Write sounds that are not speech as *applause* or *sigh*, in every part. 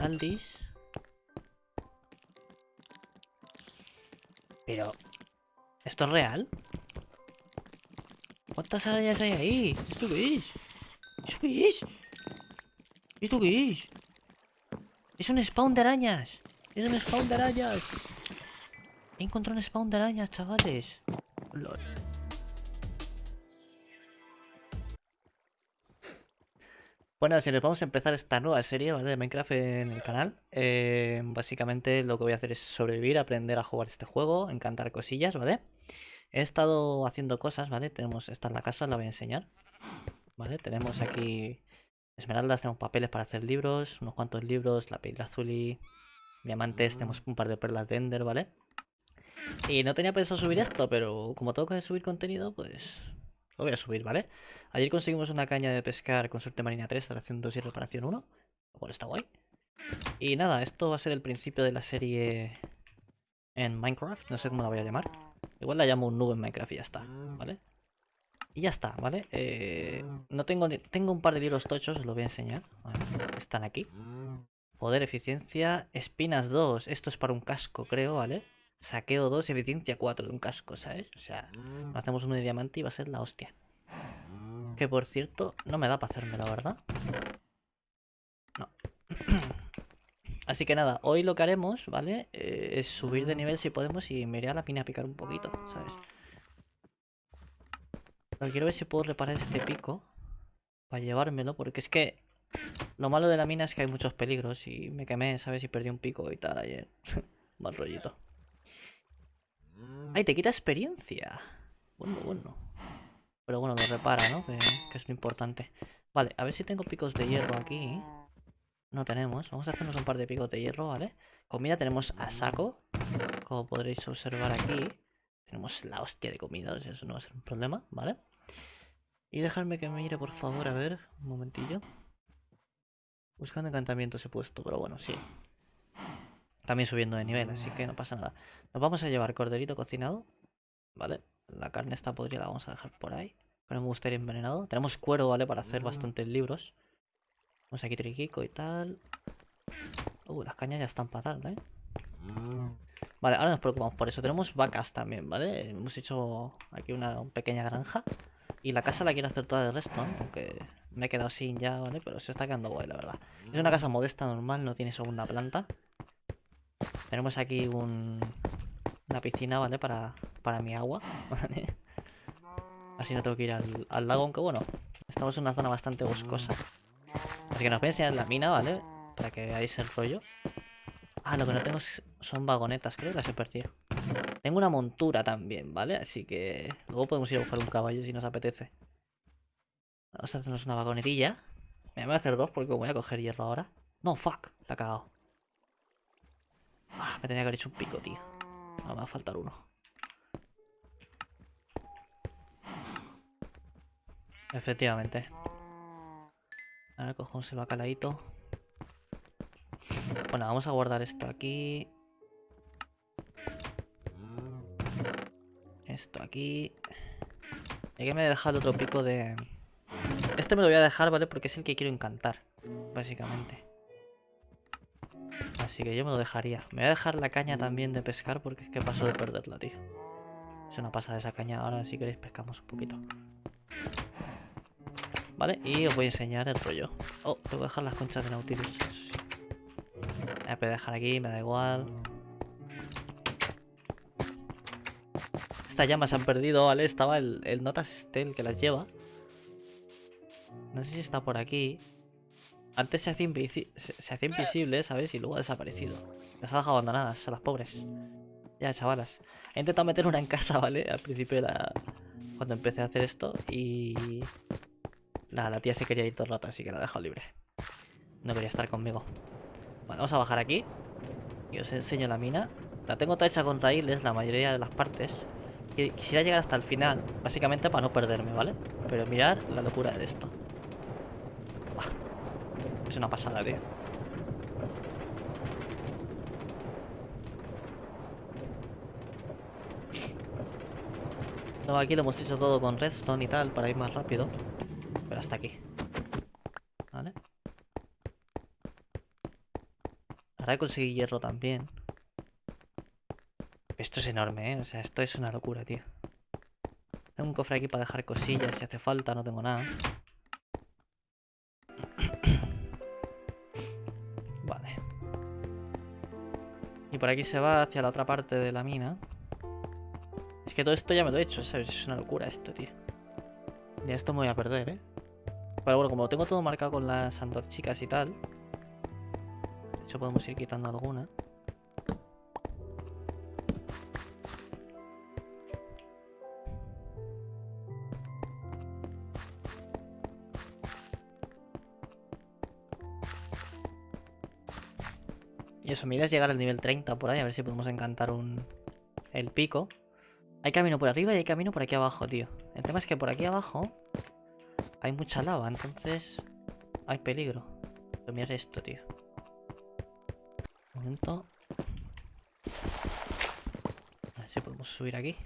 Esmeraldis. Pero... ¿Esto es real? ¿Cuántas arañas hay ahí? ¿Esto qué es? ¿Esto qué es? ¿Esto qué es? Es un spawn de arañas. Es un spawn de arañas. He encontrado un spawn de arañas, chavales. Lol. Bueno, señores, vamos a empezar esta nueva serie ¿vale? de Minecraft en el canal. Eh, básicamente lo que voy a hacer es sobrevivir, aprender a jugar este juego, encantar cosillas, ¿vale? He estado haciendo cosas, ¿vale? Tenemos, esta en la casa, la voy a enseñar. ¿Vale? Tenemos aquí esmeraldas, tenemos papeles para hacer libros, unos cuantos libros, la piel azul y diamantes, tenemos un par de perlas de Ender, ¿vale? Y no tenía pensado subir esto, pero como tengo que subir contenido, pues lo voy a subir, ¿vale? Ayer conseguimos una caña de pescar con suerte marina 3, instalación 2 y reparación 1. Lo cual está guay. Y nada, esto va a ser el principio de la serie en Minecraft. No sé cómo la voy a llamar. Igual la llamo un nube en Minecraft y ya está, ¿vale? Y ya está, ¿vale? Eh, no tengo tengo un par de libros tochos, os los voy a enseñar. Están aquí. Poder, eficiencia, espinas 2. Esto es para un casco, creo, ¿vale? Saqueo 2 eficiencia 4 de un casco, ¿sabes? O sea, mm. hacemos uno de diamante y va a ser la hostia. Mm. Que por cierto, no me da para hacerme, la verdad. No. *clears throat* Así que nada, hoy lo que haremos, ¿vale? Eh, es subir de nivel si podemos y me iré a la pina a picar un poquito, ¿sabes? Pero quiero ver si puedo reparar este pico para llevármelo, porque es que lo malo de la mina es que hay muchos peligros y me quemé, ¿sabes? Y perdí un pico y tal ayer. *laughs* Mal rollito. ¡Ay, te quita experiencia! Bueno, bueno. Pero bueno, lo repara, ¿no? Que, es lo importante. Vale, a ver si tengo picos de hierro aquí. No tenemos. Vamos a hacernos un par de picos de hierro, ¿vale? Comida tenemos a saco. Como podréis observar aquí. Tenemos la hostia de comida, o sea, eso no va a ser un problema, ¿vale? Y dejarme que me mire, por favor, a ver, un momentillo. Buscando encantamientos he puesto, pero bueno, sí. También subiendo de nivel, así que no pasa nada. Nos vamos a llevar corderito cocinado. Vale. La carne esta podría la vamos a dejar por ahí. Pero me gustaría envenenado. Tenemos cuero, ¿vale? Para hacer bastantes libros. Vamos aquí triquico y tal. Uh, las cañas ya están para ¿eh? Vale, ahora nos preocupamos por eso. Tenemos vacas también, ¿vale? Hemos hecho aquí una pequeña granja. Y la casa la quiero hacer toda de resto, aunque me he quedado sin ya, ¿vale? Pero se está quedando guay, la verdad. Es una casa modesta, normal, no tiene segunda planta. Tenemos aquí un, una piscina, ¿vale? Para, para mi agua, *laughs* Así no tengo que ir al, lago, aunque bueno, estamos en una zona bastante boscosa. Así que nos voy a enseñar la mina, ¿vale? Para que veáis el rollo. Ah, lo que no tengo son vagonetas, creo que las he perdido. Tengo una montura también, ¿vale? Así que luego podemos ir a buscar un caballo si nos apetece. Vamos a hacernos una vagonetilla. Me voy a hacer dos porque voy a coger hierro ahora. No, fuck, la he cagado. Ah, me tenía que haber hecho un pico, tío. Me va a faltar uno. Efectivamente. Ahora cogemos el bacaladito. Bueno, vamos a guardar esto aquí. Esto aquí. Y aquí me dejar el otro pico de... Este me lo voy a dejar, ¿vale? Porque es el que quiero encantar, básicamente. Así que yo me lo dejaría. Me voy a dejar la caña también de pescar porque es que paso de perderla, tío. Es una pasada esa caña. Ahora si queréis pescamos un poquito. Vale, y os voy a enseñar el rollo. Oh, tengo que dejar las conchas de Nautilus, eso sí. La voy a dejar aquí, me da igual. Estas llamas se han perdido, ¿vale? Estaba el, el Notas Estel que las lleva. No sé si está por aquí. Antes se hacía, invisible, ¿sabes? Y luego ha desaparecido. Las ha dejado abandonadas a las pobres. Ya, chavalas. He intentado meter una en casa, ¿vale? Al principio de la... Cuando empecé a hacer esto y... La, la tía se quería ir todo el rato, así que la he dejado libre. No quería estar conmigo. Vale, vamos a bajar aquí. Y os enseño la mina. La tengo toda hecha con raíles, la mayoría de las partes. Quisiera llegar hasta el final, básicamente para no perderme, ¿vale? Pero mirar la locura de esto. Es una pasada, tío. Aquí lo hemos hecho todo con redstone y tal para ir más rápido. Pero hasta aquí. ¿Vale? Ahora conseguir hierro también. Esto es enorme, ¿eh? O sea, esto es una locura, tío. Tengo un cofre aquí para dejar cosillas si hace falta, no tengo nada. *coughs* Vale. Y por aquí se va hacia la otra parte de la mina. Es que todo esto ya me lo he hecho, ¿sabes? Es una locura esto, tío. Ya esto me voy a perder, ¿eh? Pero bueno, como tengo todo marcado con las antorchicas y tal. De hecho, podemos ir quitando alguna. Y eso, mi idea es llegar al nivel 30 por ahí, a ver si podemos encantar un... el pico. Hay camino por arriba y hay camino por aquí abajo, tío. El tema es que por aquí abajo hay mucha lava, entonces hay peligro. Pero esto, tío. Un momento. A ver si podemos subir aquí.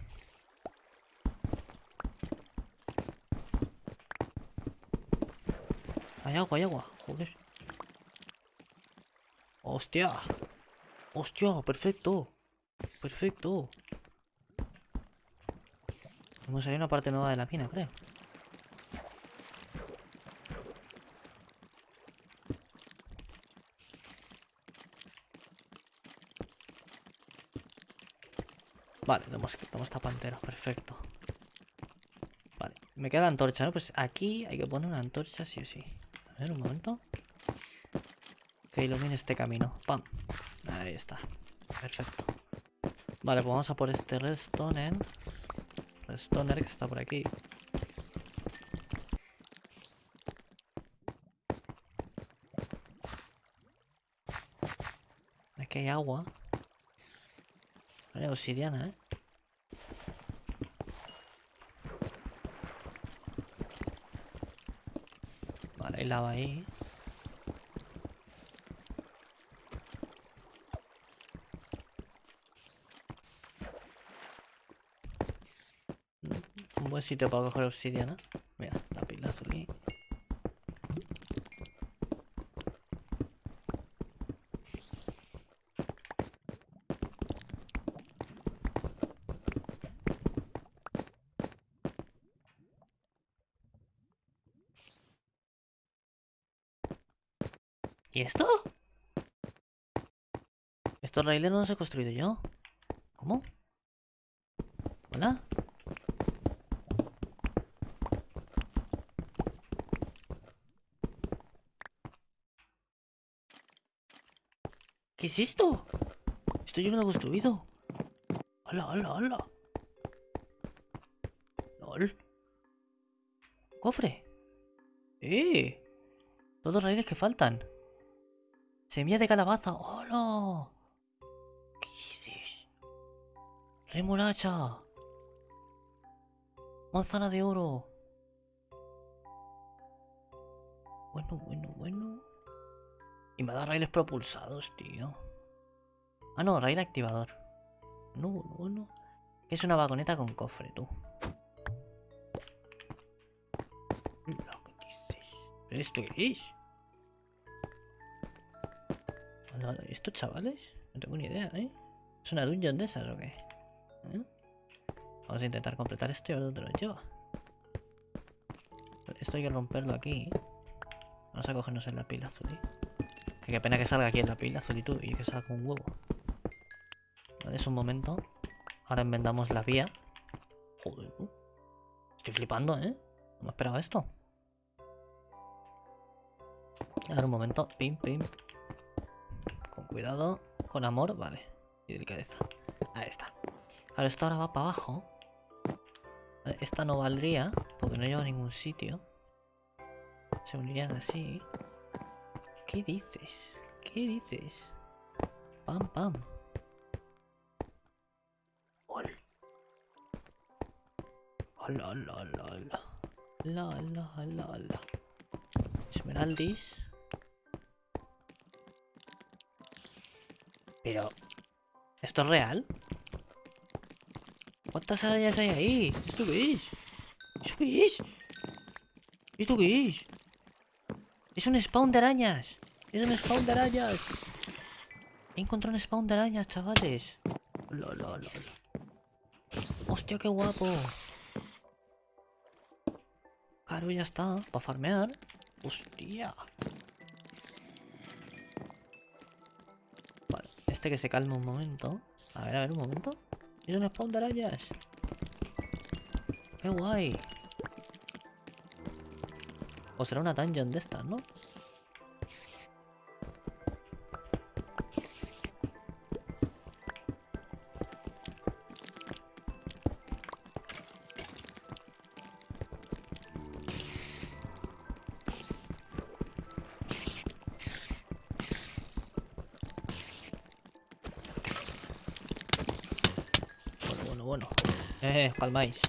Hay agua, hay agua. Joder. ¡Hostia! ¡Hostia! ¡Perfecto! ¡Perfecto! Hemos salido una parte nueva de la mina, creo. Vale, tenemos, tenemos esta pantera, perfecto. Vale, me queda la antorcha, ¿no? Pues aquí hay que poner una antorcha sí o sí. A ver, un momento. Que ilumine este camino. ¡Pam! Ahí está. Perfecto. Vale, pues vamos a por este redstone. Redstone que está por aquí. Aquí hay agua. Vale, obsidiana, ¿eh? Vale, hay lava ahí. Un buen sitio para coger obsidiana. Mira, la pila azul ahí. ¿Y esto? Estos raíles no los he construido yo. ¿Cómo? ¿Hola? ¿Qué es esto? Esto yo no lo he construido. ¡Hala, hala, hala! ¡Lol! ¡Cofre! ¡Eh! Todos los raíles que faltan. Semilla de calabaza. ¡Hola! ¿Qué dices? Remolacha. Manzana de oro. Bueno, bueno, bueno. Y me da raíles propulsados, tío. Ah, no, raíl activador. No, bueno. Es una vagoneta con cofre, tú. Lo que dices. ¿Esto qué es? Hola, ¿Esto, chavales? No tengo ni idea, ¿eh? ¿Es una dungeon de esas o qué? ¿Eh? Vamos a intentar completar esto y a ver dónde lo lleva. Esto hay que romperlo aquí. Vamos a cogernos en la pila azul. ¿eh? Que pena que salga aquí en la pila azulitud y que salga un huevo. Vale, es un momento. Ahora enmendamos la vía. Joder. Estoy flipando, ¿eh? No me esperaba esto. A ver, un momento. Pim, pim. Con cuidado. Con amor, vale. Y delicadeza. Ahí está. Claro, esto ahora va para abajo. Esta no valdría, porque no lleva a ningún sitio. Se unirían así. ¿Qué dices? ¿Qué dices? Pam, pam. Ol. Hola, hola, hola, hola. La, la, la, la. Esmeraldis. Pero... ¿Esto es real? ¿Cuántas arañas hay ahí? ¿Esto qué es? ¿Esto qué es? ¿Esto qué es? Es un spawn de arañas. Es un spawn de arañas. He encontrado un spawn de arañas, chavales. Lo, lo, lo, lo. Hostia, qué guapo. Claro, ya está. Para farmear. Hostia. Vale, este que se calme un momento. A ver, a ver, un momento. Es un spawn de arañas. Qué guay. O será una dungeon de estas, ¿no? Eh, calmáis.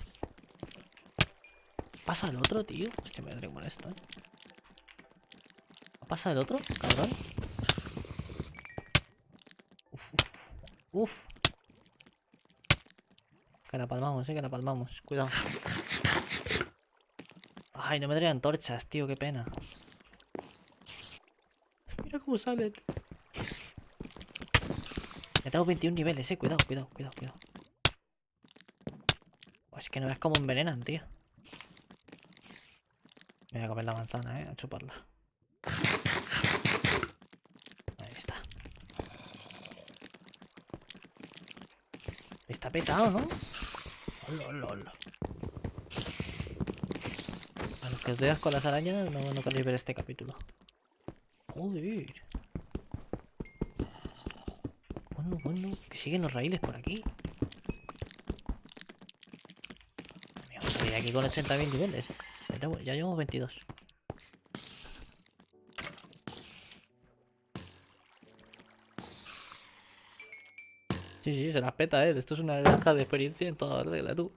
¿Pasa el otro, tío? Hostia, me da molesto, eh. ¿Ha pasado el otro, cabrón? Uf, uf, uf. Que la palmamos, eh, que la palmamos. Cuidado. Ay, no me traían antorchas, tío, qué pena. Mira cómo salen. Ya tengo 21 niveles, eh. Cuidado, cuidado, cuidado, cuidado. Es que no ves cómo envenenan, tío. Me voy a comer la manzana, eh. A chuparla. Ahí está. Está petado, ¿no? A los que os veas con las arañas, no, no queréis ver este capítulo. Joder. Bueno, bueno, que siguen los raíles por aquí. Ir aquí con 80.000 niveles, eh. Ya llevamos 22. Sí, sí, se las peta, eh. Esto es una granja de experiencia en toda regla, tú.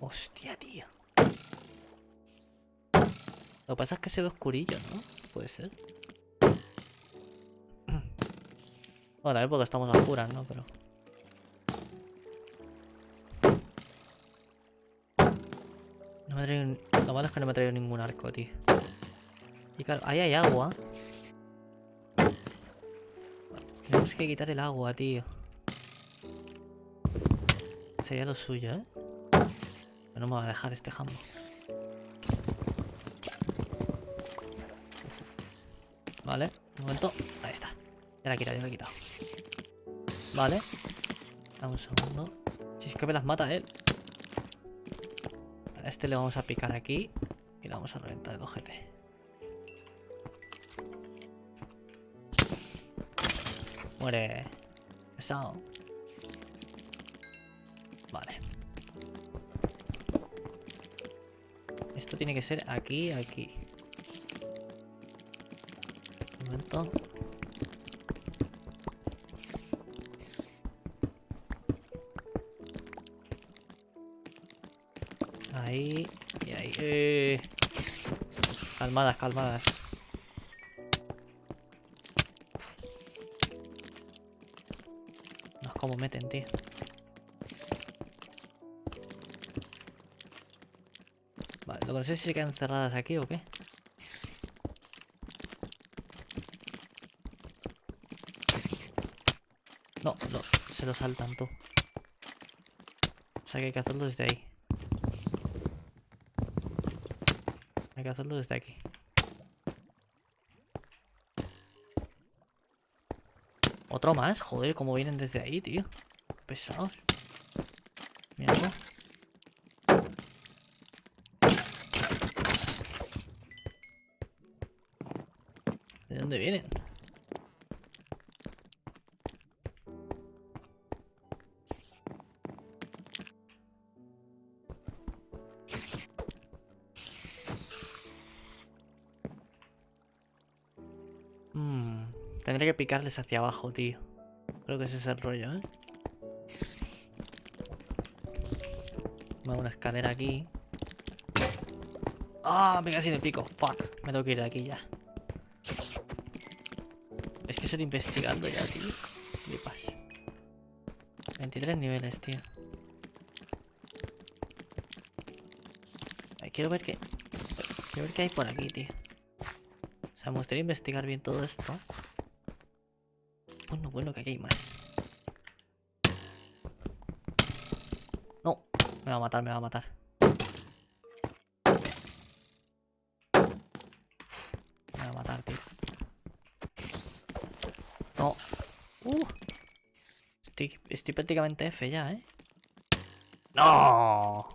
Hostia, tío. Lo que pasa es que se ve oscurillo, ¿no? Puede ser. Bueno, también porque estamos a oscuras, ¿no? Pero... No me he traído... Lo malo es que no me he traído ningún arco, tío. Y claro, ahí hay agua. Tenemos que quitar el agua, tío. Sería lo suyo, ¿eh? Pero no me va a dejar este jambo. Vale, un momento. Ahí está. Ya la he quitado, ya la he quitado. Vale. Dame un segundo. Si es que me las mata él. A este le vamos a picar aquí. Y le vamos a reventar el ojete. Muere. Pesado. Vale. Esto tiene que ser aquí, aquí. Un momento. Calmadas, calmadas. No es como meten, tío. Vale, no sé si se quedan cerradas aquí o qué. No, no, se lo saltan tú. O sea que hay que hacerlo desde ahí. Hay que hacerlo desde aquí. Otro más, joder, como vienen desde ahí, tío. Pesados. Tendré que picarles hacia abajo, tío. Creo que ese es el rollo, ¿eh? Vamos una escalera aquí. ¡Ah! me casi el pico. Fuck. Me tengo que ir de aquí ya. Es que estoy investigando ya, tío. Flipas. 23 niveles, tío. Quiero ver qué... Quiero ver qué hay por aquí, tío. sea, me gustaría investigar bien todo esto. Bueno, bueno, que aquí hay más. No, me va a matar, me va a matar. Me va a matar, tío. No. Uh. Estoy, estoy prácticamente F ya, ¿eh? ¡No!